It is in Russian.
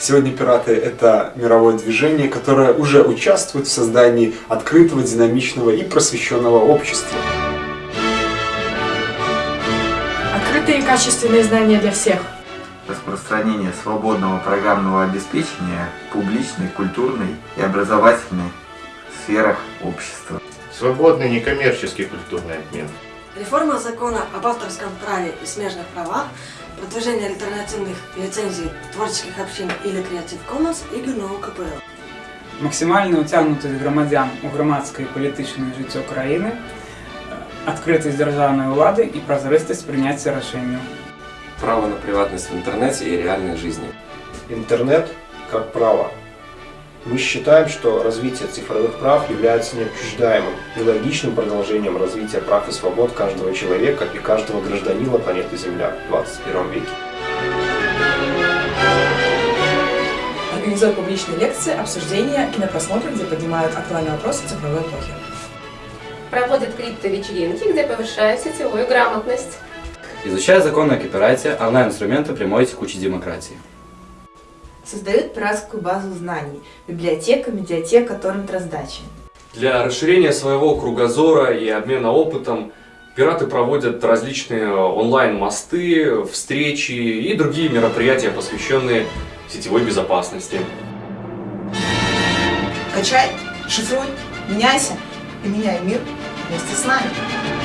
Сегодня пираты – это мировое движение, которое уже участвует в создании открытого, динамичного и просвещенного общества. Открытые и качественные знания для всех. Распространение свободного программного обеспечения в публичной, культурной и образовательной сферах общества. Свободный некоммерческий культурный обмен. Реформа закона об авторском праве и смежных правах, продвижение альтернативных лицензій творчих общин или Creative Commons і ГНО КПЛ. Максимальна ўцягнутасць грамадзян у грамадскае і палітычнае жыццё краіны, адкрытасць дзяржаўнай улады і празрыстасць прыняцця рашэнняў. Право на приватность в интернете и реальной жизни. Интернет как право. Мы считаем, что развитие цифровых прав является неотчуждаемым и логичным продолжением развития прав и свобод каждого человека и каждого гражданина планеты Земля в 21 веке. Организует публичные лекции, обсуждения, кинопросмотры, где поднимают актуальные вопросы цифровой эпохи. Проводит криптовечеринки, где повышает сетевую грамотность. Изучая законы о копирайте, онлайн-инструменты прямой текучей демократии. Создает пиратскую базу знаний, библиотека, медиатека, торрент раздачи. Для расширения своего кругозора и обмена опытом пираты проводят различные онлайн-мосты, встречи и другие мероприятия, посвященные сетевой безопасности. Качай, шифруй, меняйся и меняй мир вместе с нами.